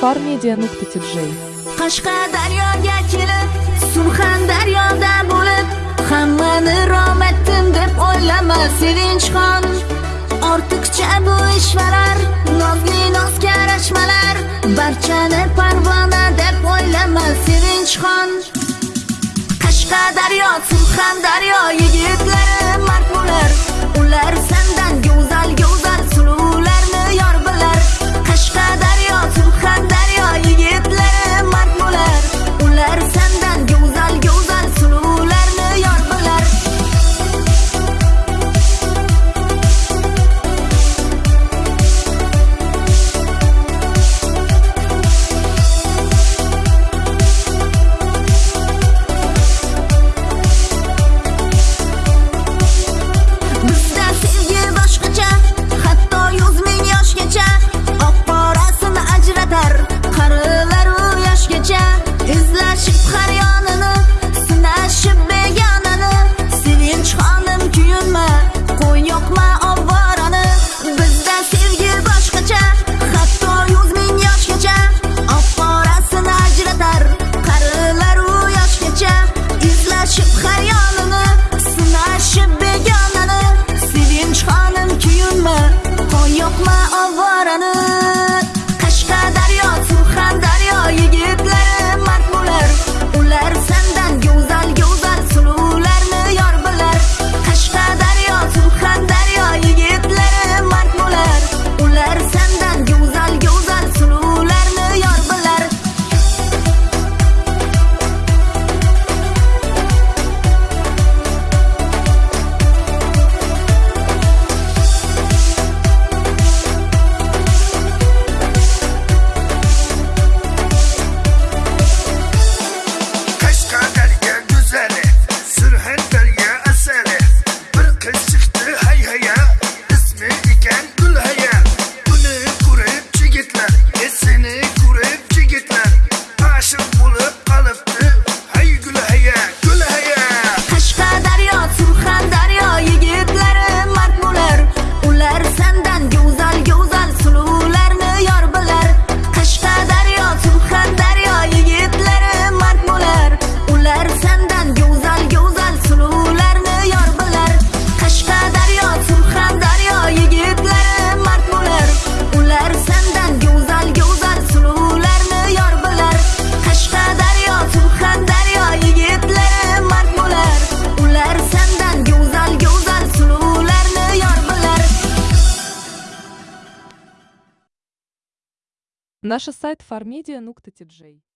farmedia nuqta tj qashqadaryoga kelib surxondaryodan bo'lib hammani romatdim deb o'ylama sevinchxon. Ortiqcha bu ishvalar nozli nozga yarashmalar barchani parvona deb o'ylama sevinchxon. Qashqadaryo surxondaryo My over and Наши сайт farmedia.nu.tj